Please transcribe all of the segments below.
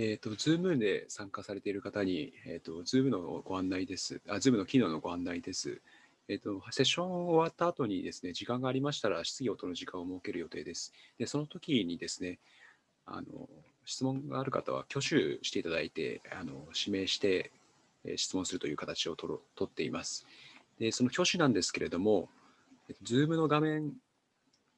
えっ、ー、と、Zoom で参加されている方に、えっ、ー、と、Zoom のご案内です。あ、Zoom の機能のご案内です。えっ、ー、と、セッション終わった後にですね、時間がありましたら、質疑応答の時間を設ける予定です。で、その時にですね、あの、質問がある方は挙手していただいて、あの指名して、え質問するという形をとろ取っています。で、その挙手なんですけれども、Zoom の画面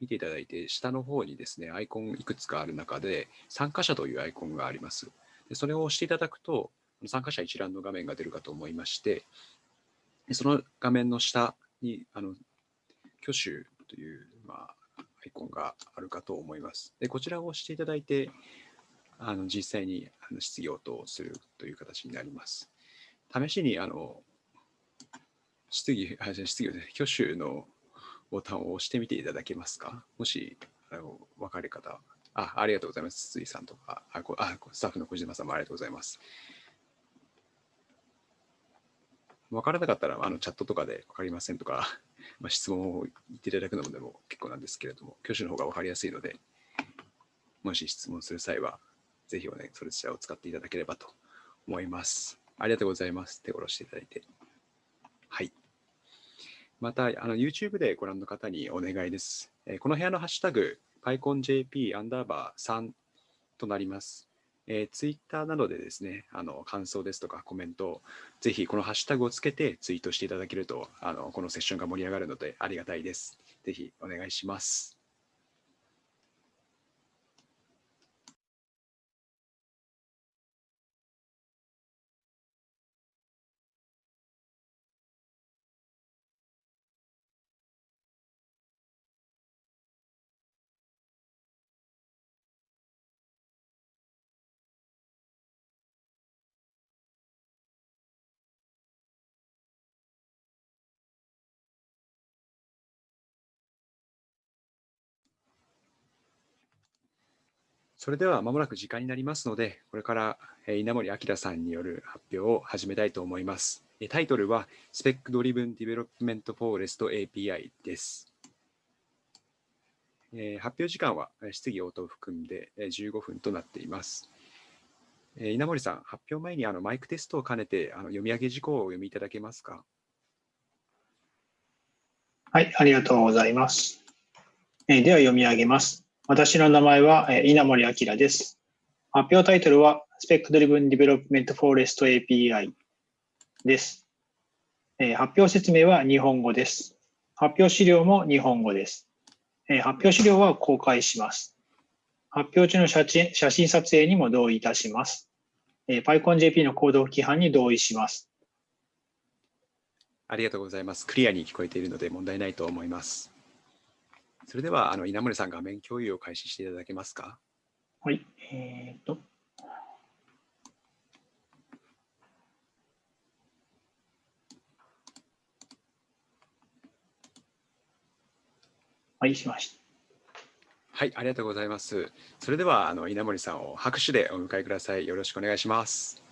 見ていただいて、下の方にですね、アイコンいくつかある中で、参加者というアイコンがあります。でそれを押していただくと、参加者一覧の画面が出るかと思いまして、その画面の下に、あの挙手という、まあ、アイコンがあるかと思います。でこちらを押していただいて、あの実際にあの質疑応答するという形になります。試しにあの質疑、あ質疑、挙手のボタンを押してみていただけますか？もし、あの分かる方。あ、ありがとうございます。筒井さんとか、あこあスタッフの小島さんもありがとうございます。分からなかったら、あのチャットとかで分かりませんとか、まあ、質問を言っていただくのでも結構なんですけれども、挙手の方が分かりやすいので、もし質問する際は、ぜひおね、それちらを使っていただければと思います。ありがとうございます。手を下ろしていただいて。また、あの YouTube でご覧の方にお願いです。えこの部屋のハッシュタグ、PyConJP アンダーバー3となります。えー、Twitter などでですね、あの感想ですとかコメントをぜひこのハッシュタグをつけてツイートしていただけると、あのこのセッションが盛り上がるのでありがたいです。ぜひお願いします。それではまもなく時間になりますので、これから稲森明さんによる発表を始めたいと思います。タイトルは Spec Driven Development Forest API です。発表時間は質疑応答を含んで15分となっています。稲森さん、発表前にあのマイクテストを兼ねてあの読み上げ事項をお読みいただけますか？はい、ありがとうございます。では読み上げます。私の名前は稲森明です。発表タイトルは Spec Driven Development Forest API です。発表説明は日本語です。発表資料も日本語です。発表資料は公開します。発表中の写真写真撮影にも同意いたします。PyConJP のコード規範に同意します。ありがとうございます。クリアに聞こえているので問題ないと思います。それでは、あの稲森さん、画面共有を開始していただけますか？はい。えー、と。はい、しました。はい、ありがとうございます。それでは、あの稲森さんを拍手でお迎えください。よろしくお願いします。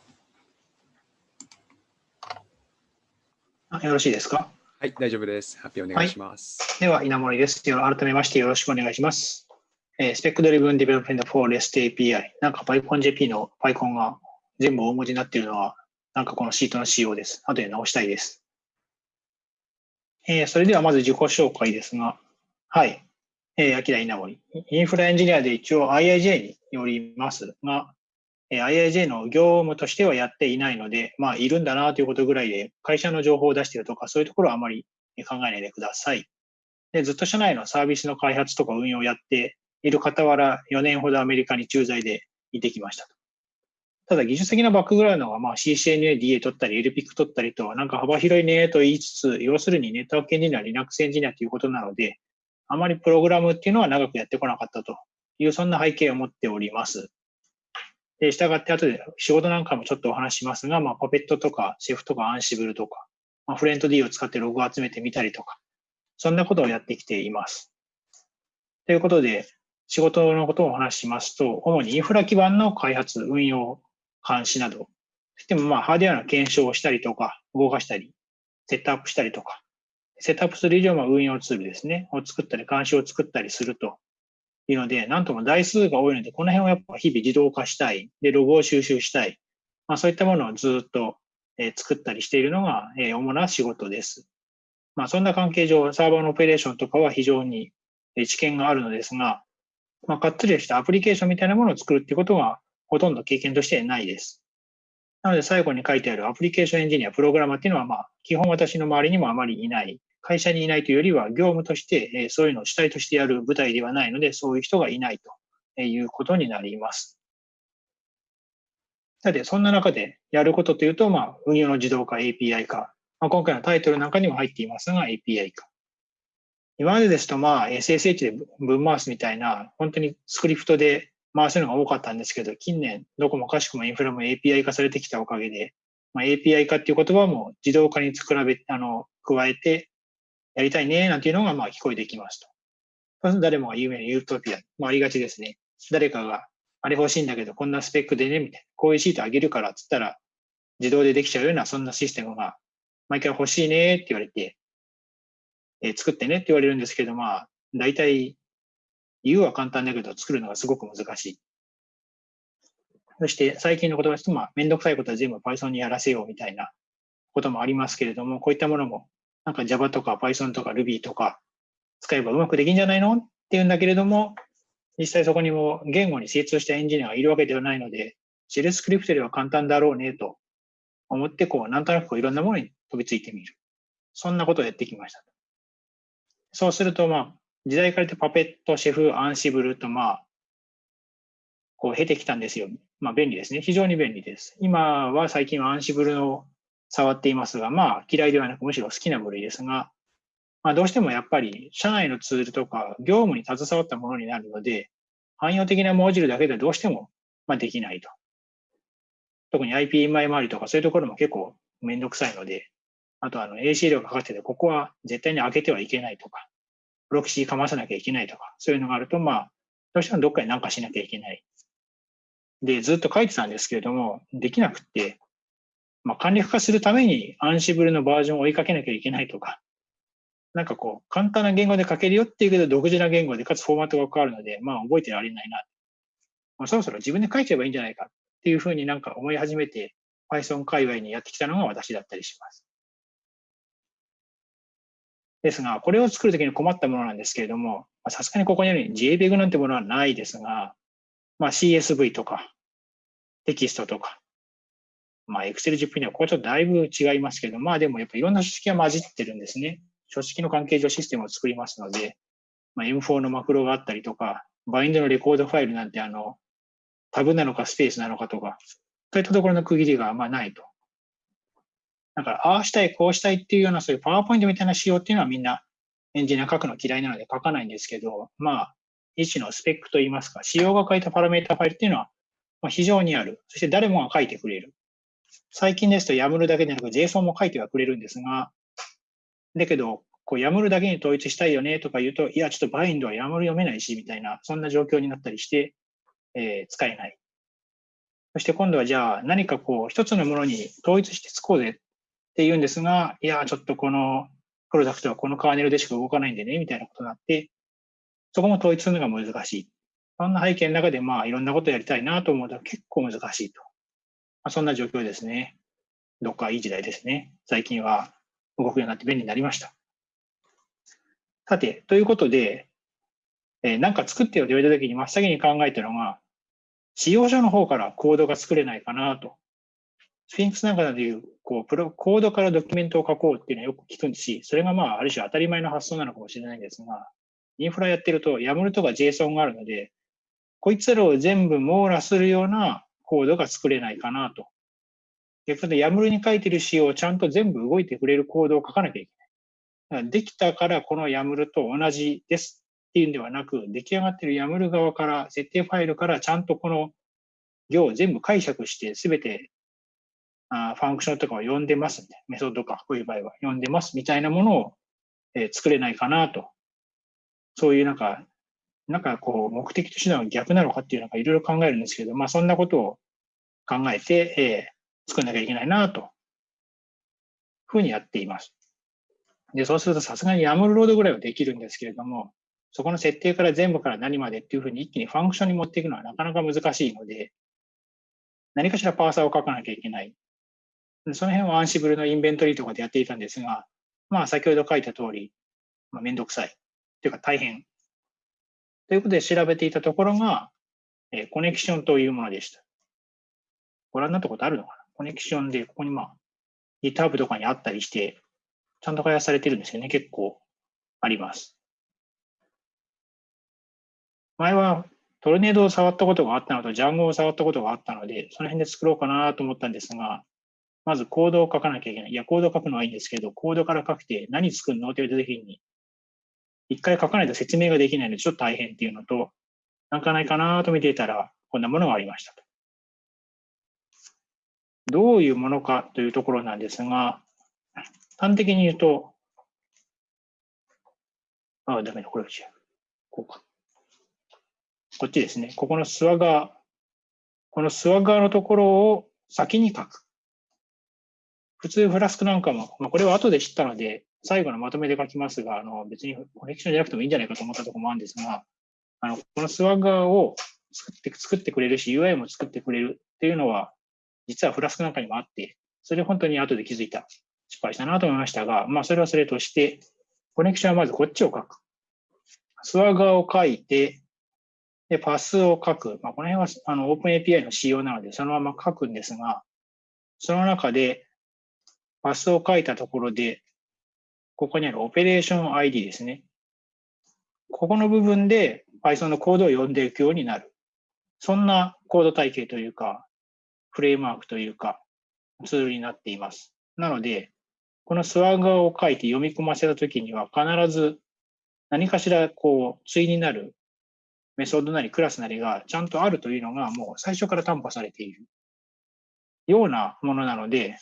よろしいですか？はい、大丈夫です。発表お願いします。はい、では、稲森です。改めましてよろしくお願いします。えー、 Spec Driven Development for REST API。なんか PyConJP の PyCon が全部大文字になっているのは、なんかこのシートの仕様です。後で直したいです。えー、それではまず自己紹介ですが、はい。えー、秋田稲森。インフラエンジニアで一応 IIJ におりますが、IIJ の業務としてはやっていないので、まあ、いるんだなということぐらいで、会社の情報を出しているとか、そういうところはあまり考えないでください。でずっと社内のサービスの開発とか運用をやっている傍ら、4年ほどアメリカに駐在でいてきましたと。ただ、技術的なバックグラウンドは、まあ、CCNA、DA 取ったり、LPIC 取ったりと、なんか幅広いねと言いつつ、要するにネットワークエンジニア、Linux エンジニアということなので、あまりプログラムっていうのは長くやってこなかったという、そんな背景を持っております。で、従って後で仕事なんかもちょっとお話しますが、まあ、パペットとか、シェフとか、アンシブルとか、まあ、フレント D を使ってログを集めてみたりとか、そんなことをやってきています。ということで、仕事のことをお話ししますと、主にインフラ基盤の開発、運用、監視など、そしてもまあハードウェアの検証をしたりとか、動かしたり、セットアップしたりとか、セットアップする以上は運用ツールですね、を作ったり、監視を作ったりするというので、なんとも台数が多いので、この辺をやっぱ日々自動化したい。で、ログを収集したい。まあそういったものをずっと、え、作ったりしているのが、え、主な仕事です。まあそんな関係上、サーバーのオペレーションとかは非常に知見があるのですが、まあ、かっつりしたアプリケーションみたいなものを作るっていうことは、ほとんど経験としてないです。なので最後に書いてあるアプリケーションエンジニア、プログラマーっていうのは、まあ、基本私の周りにもあまりいない。会社にいないというよりは、業務として、えそういうのを主体としてやる舞台ではないので、そういう人がいないということになります。さて、そんな中でやることというと、まあ、運用の自動化、API 化。まあ、今回のタイトルなんかにも入っていますが、API 化。今までですと、まあ、SSH で分回すみたいな、本当にスクリプトで回すのが多かったんですけど、近年、どこもかしくもインフラも API 化されてきたおかげで、まあ、API 化っていう言葉も自動化に比べ、あの、加えてやりたいね、なんていうのが、まあ、聞こえてきますと。誰もが有名なユートピア、まあ、ありがちですね。誰かが、あれ欲しいんだけど、こんなスペックでね、みたいな。こういうシートあげるから、つったら、自動でできちゃうような、そんなシステムが、毎回欲しいねって言われて、えー、作ってねって言われるんですけど、まあ、大体、言うは簡単だけど、作るのがすごく難しい。そして最近の言葉ですと、まあ、めんどくさいことは全部 Python にやらせようみたいなこともありますけれども、こういったものも、なんか Java とか Python とか Ruby とか使えばうまくできんじゃないの？っていうんだけれども、実際そこにも言語に精通したエンジニアがいるわけではないので、シェルスクリプトよりは簡単だろうねと思って、こう、なんとなくこういろんなものに飛びついてみる。そんなことをやってきました。そうすると、まあ、時代からってパペット、シェフ、アンシブルと、まあ、こう経てきたんですよ。まあ便利ですね。非常に便利です。今は最近はアンシブルを触っていますが、まあ嫌いではなくむしろ好きな部類ですが、まあどうしてもやっぱり社内のツールとか業務に携わったものになるので、汎用的なモジュールだけでどうしてもまあできないと。特に IPMI 周りとかそういうところも結構めんどくさいので、あとあの AC 量がかかってて、ここは絶対に開けてはいけないとか、プロキシーかまさなきゃいけないとか、そういうのがあると、まあ、どうしてもどっかに何かしなきゃいけない。で、ずっと書いてたんですけれども、できなくって、まあ、簡略化するためにアンシブルのバージョンを追いかけなきゃいけないとか、なんかこう、簡単な言語で書けるよっていうけど、独自な言語で、かつフォーマットが変わるので、まあ、覚えてられないな。まあ、そろそろ自分で書いちゃえばいいんじゃないかっていうふうになんか思い始めて、Python 界隈にやってきたのが私だったりします。ですが、これを作るときに困ったものなんですけれども、さすがにここにあるように JPEG なんてものはないですが、まあ、CSV とか、テキストとか、まあ、Excel、10にはここはちょっとだいぶ違いますけど、まあでもやっぱいろんな書式が混じってるんですね。書式の関係上システムを作りますので、まあ、M4 のマクロがあったりとか、バインドのレコードファイルなんてあの、タブなのかスペースなのかとか、そういったところの区切りがまあないと。だから、ああしたい、こうしたいっていうような、そういうパワーポイントみたいな仕様っていうのはみんなエンジニア書くの嫌いなので書かないんですけど、まあ、一種のスペックといいますか、仕様が書いたパラメータファイルっていうのは、ま非常にある。そして誰もが書いてくれる。最近ですと YAML だけでなく JSON も書いてはくれるんですが、だけど、こう YAML だけに統一したいよねとか言うと、いや、ちょっとバインドは YAML 読めないし、みたいな、そんな状況になったりして、えー、使えない。そして今度はじゃあ何かこう一つのものに統一して使おうぜって言うんですが、いや、ちょっとこのプロダクトはこのカーネルでしか動かないんでね、みたいなことになって、そこも統一するのが難しい。そんな背景の中で、まあ、いろんなことやりたいなと思うと結構難しいと。まあ、そんな状況ですね。どっかいい時代ですね。最近は動くようになって便利になりました。さて、ということで、えー、なんか作ってよと言われたときに真っ先に考えたのが、使用書の方からコードが作れないかなとスフィンクスなんかでいう、こう、プロ、コードからドキュメントを書こうっていうのはよく聞くんですし、それがまあ、ある種当たり前の発想なのかもしれないんですが、インフラやってると YAML とか JSON があるので、こいつらを全部網羅するようなコードが作れないかなと。逆に YAML に書いてる仕様をちゃんと全部動いてくれるコードを書かなきゃいけない。できたからこの YAML と同じですっていうんではなく、出来上がってる YAML 側から、設定ファイルからちゃんとこの行を全部解釈して全てあファンクションとかを呼んでますみたいな、メソッドか、こういう場合は呼んでますみたいなものを、え、作れないかなと。そういうなんか、なんかこう、目的と手段は逆なのかっていうのがいろいろ考えるんですけど、まあそんなことを考えて、えー、作んなきゃいけないなと、ふうにやっています。で、そうするとさすがに YAML ロードぐらいはできるんですけれども、そこの設定から全部から何までっていうふうに一気にファンクションに持っていくのはなかなか難しいので、何かしらパーサーを書かなきゃいけない。その辺はアンシブルのインベントリーとかでやっていたんですが、まあ先ほど書いた通り、まあ、めんどくさい。というか大変。ということで調べていたところが、えー、コネクションというものでした。ご覧になったことあるのかな？コネクションで、ここにまあ、GitHub とかにあったりして、ちゃんと開発されてるんですよね。結構あります。前はトルネードを触ったことがあったのと、ジャンゴを触ったことがあったので、その辺で作ろうかなと思ったんですが、まずコードを書かなきゃいけない。いや、コードを書くのはいいんですけど、コードから書くて何作るの？って言われた時に、一回書かないと説明ができないので、ちょっと大変っていうのと、なんかないかなと見ていたら、こんなものがありましたと。どういうものかというところなんですが、端的に言うと、ああ、ダメだ、これ違う。こうか。こっちですね。ここのスワガー、このスワガーのところを先に書く。普通フラスクなんかも、まあ、これは後で知ったので、最後のまとめで書きますが、あの別にコネクションじゃなくてもいいんじゃないかと思ったところもあるんですが、あのこのスワガーを作って作ってくれるし、UI も作ってくれるっていうのは、実はフラスクなんかにもあって、それ本当に後で気づいた失敗したなと思いましたが、まあそれはそれとして、コネクションはまずこっちを書く。スワガーを書いて、で、パスを書く。まあ、この辺はあの OpenAPI の仕様なので、そのまま書くんですが、その中で、パスを書いたところで、ここにあるオペレーション ID ですね。ここの部分で Python のコードを読んでいくようになる。そんなコード体系というか、フレームワークというか、ツールになっています。なので、このスワガーを書いて読み込ませたときには必ず何かしらこう、対になるメソッドなりクラスなりがちゃんとあるというのがもう最初から担保されているようなものなので、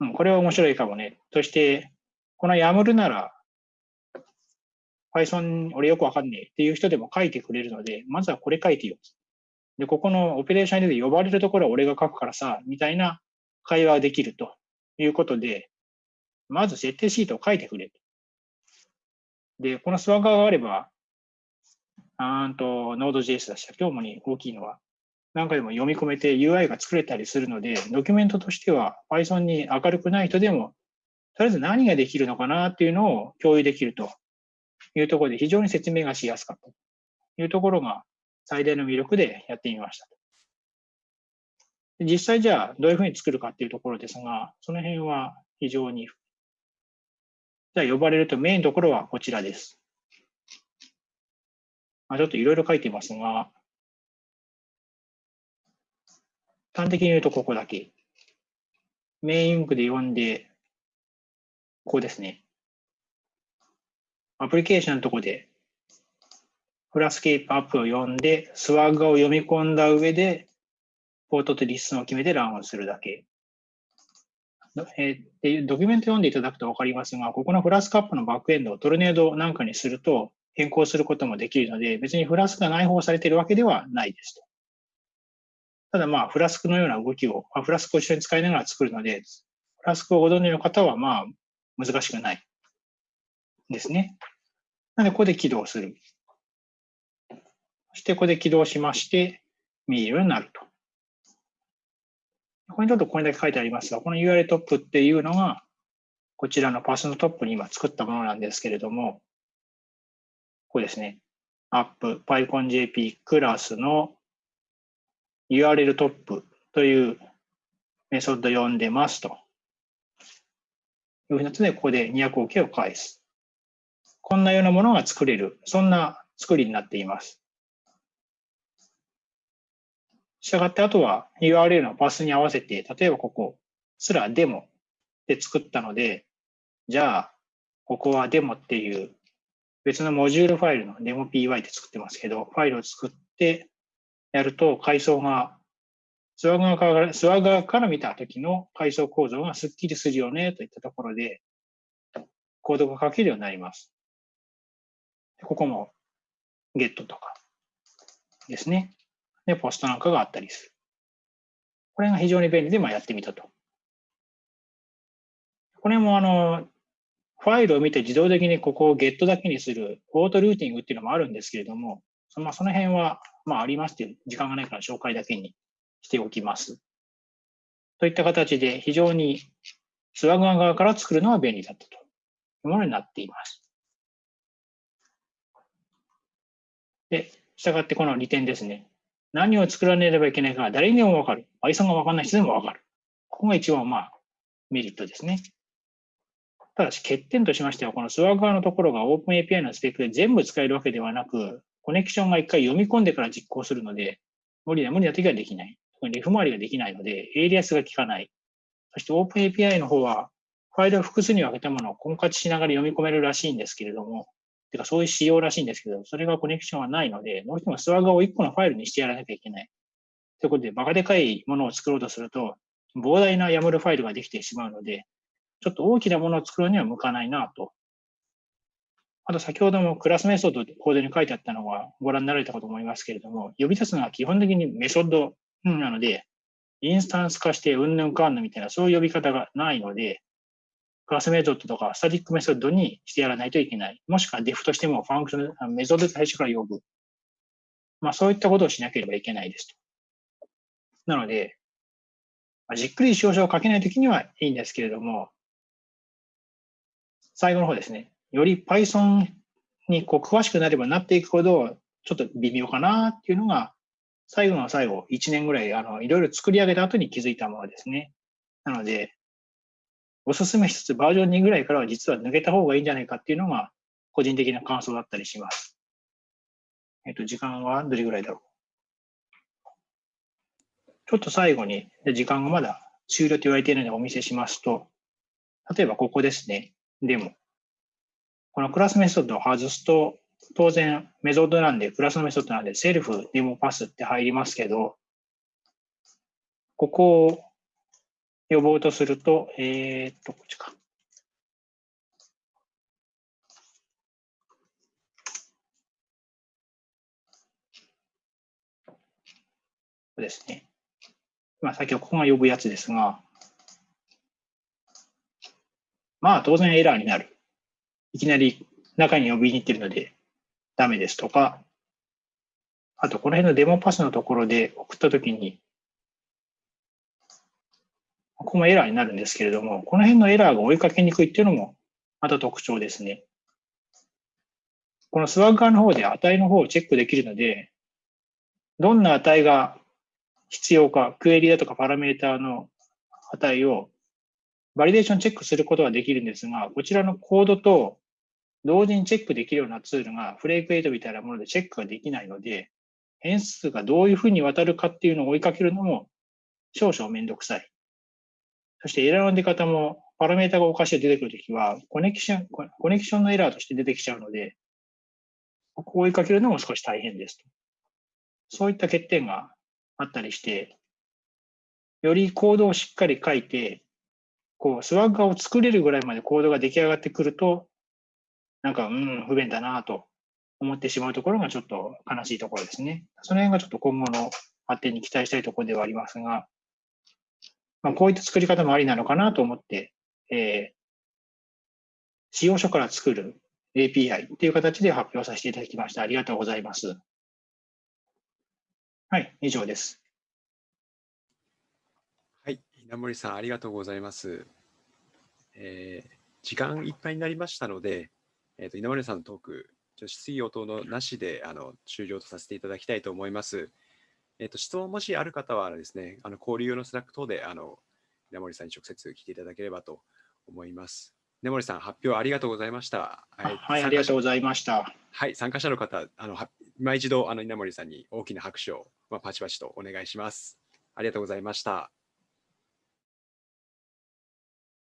うん、これは面白いかもね。そして、この YAML なら Python 俺よくわかんねえっていう人でも書いてくれるので、まずはこれ書いてよ。で、ここのオペレーションで呼ばれるところは俺が書くからさ、みたいな会話ができるということで、まず設定シートを書いてくれ。で、このスワッガーがあれば、あと、Node.js だし、今日もに大きいのは、なんかでも読み込めて UI が作れたりするので、ドキュメントとしては Python に明るくない人でも、とりあえず何ができるのかなっていうのを共有できるというところで非常に説明がしやすかったというところが最大の魅力でやってみました。実際じゃあどういうふうに作るかっていうところですが、その辺は非常に。じゃあ呼ばれるとメインところはこちらです。まあ、ちょっといろいろ書いてますが、端的に言うとここだけ。メインウンクで読んで、ここですね。アプリケーションのとこで、フラスケープアップを読んで、スワッグを読み込んだ上で、ポートとリスンを決めてランをするだけ。えー、ドキュメント読んでいただくと分かりますが、ここのフラスクアップのバックエンドをトルネードなんかにすると、変更することもできるので、別にフラスクが内包されているわけではないですと。ただまあ、フラスクのような動きを、フラスクを一緒に使いながら作るので、フラスクをご存知の方はまあ、難しくないですね。なので、ここで起動する。そして、ここで起動しまして、見えるようになると。ここにちょっとこれだけ書いてありますが、この URL トップっていうのが、こちらのパスのトップに今作ったものなんですけれども、これですね。app PyConJP クラスの URL トップというメソッド読んでますと。いうふうなで、ここで 200OK を返す。こんなようなものが作れる。そんな作りになっています。したがって、あとは URL のパスに合わせて、例えばここ、すらデモで作ったので、じゃあ、ここはデモっていう別のモジュールファイルの demopy って作ってますけど、ファイルを作ってやると階層が、スワガーからスワガーから見た時の階層構造がスッキリするよねといったところで、コードが書けるようになります。ここも get とかですね。で、ポストなんかがあったりする。これが非常に便利で、まあ、やってみたと。これもあの、ファイルを見て自動的にここをゲットだけにするオートルーティングっていうのもあるんですけれども、その、その辺は、まあ、ありますっていう時間がないから紹介だけにしておきます。といった形で非常にスワグア側から作るのは便利だったというものになっています。で、従ってこの利点ですね。何を作らなければいけないか誰にでもわかる。Python がわかんない人でもわかる。ここが一番まあメリットですね。ただし欠点としましては、この Swagger 側のところが OpenAPI のスペックで全部使えるわけではなく、 Connexion が一回読み込んでから実行するので、無理な無理な時はできない。特に F 回りができないので、エイリアスが効かない。そして OpenAPI の方は、ファイルを複数に分けたものを婚活しながら読み込めるらしいんですけれども、てかそういう仕様らしいんですけど、それがコネクションはないので、どうしてもスワガを1個のファイルにしてやらなきゃいけない。ということで、バカでかいものを作ろうとすると、膨大な YAML ファイルができてしまうので、ちょっと大きなものを作るには向かないなと。あと先ほどもクラスメソッドコードに書いてあったのはご覧になられたかと思いますけれども、呼び出すのは基本的にメソッドなので、インスタンス化してうんぬんかんぬみたいなそういう呼び方がないので、クラスメソッドとかスタティックメソッドにしてやらないといけない。もしくは def としてもファンクション、メソッド最初から呼ぶ。まあそういったことをしなければいけないですと。なので、まあ、じっくり少々書けないときにはいいんですけれども、最後の方ですね。より Python にこう詳しくなればなっていくほど、ちょっと微妙かなっていうのが、最後の最後、1年ぐらい、あの、いろいろ作り上げた後に気づいたものですね。なので、おすすめしつつバージョン2ぐらいからは実は抜けた方がいいんじゃないかっていうのが個人的な感想だったりします。えっと、時間はどれぐらいだろう？ちょっと最後に、時間がまだ終了と言われているのでお見せしますと、例えばここですね。デモ。このクラスメソッドを外すと、当然メソッドなんで、クラスのメソッドなんで、セルフデモパスって入りますけど、ここを呼ぼうとすると、えー、っと、こっちか。そうですね。まあ、先ほどここが呼ぶやつですが、まあ、当然エラーになる。いきなり中に呼びに行ってるのでダメですとか、あと、この辺のデモパスのところで送ったときに、ここもエラーになるんですけれども、この辺のエラーが追いかけにくいっていうのもまた特徴ですね。このスワッガーの方で値の方をチェックできるので、どんな値が必要か、クエリだとかパラメーターの値をバリデーションチェックすることができるんですが、こちらのコードと同時にチェックできるようなツールがフレークエイトみたいなものでチェックができないので、変数がどういうふうに渡るかっていうのを追いかけるのも少々めんどくさい。そしてエラーの出方も、パラメータがおかしい出てくるときは、コネクション、コネクションのエラーとして出てきちゃうので、ここを追いかけるのも少し大変です。そういった欠点があったりして、よりコードをしっかり書いて、こう、スワッガーを作れるぐらいまでコードが出来上がってくると、なんか、うん、不便だなと思ってしまうところがちょっと悲しいところですね。その辺がちょっと今後の発展に期待したいところではありますが、まあ、こういった作り方もありなのかなと思って、えー、使用書から作る API っていう形で発表させていただきました。ありがとうございます。はい、以上です。はい、稲森さん、ありがとうございます。えー、時間いっぱいになりましたので、えーと、稲森さんのトーク、質疑応答のなしであの終了とさせていただきたいと思います。えっ、ー、と、質問もしある方はですね、あの交流用のスラック等で、あの、稲森さんに直接聞いていただければと思います。稲森さん、発表ありがとうございました。はい、はい、ありがとうございました。はい、参加者の方、あの、今一度、あの、稲森さんに大きな拍手を、まあ、パチパチとお願いします。ありがとうございました。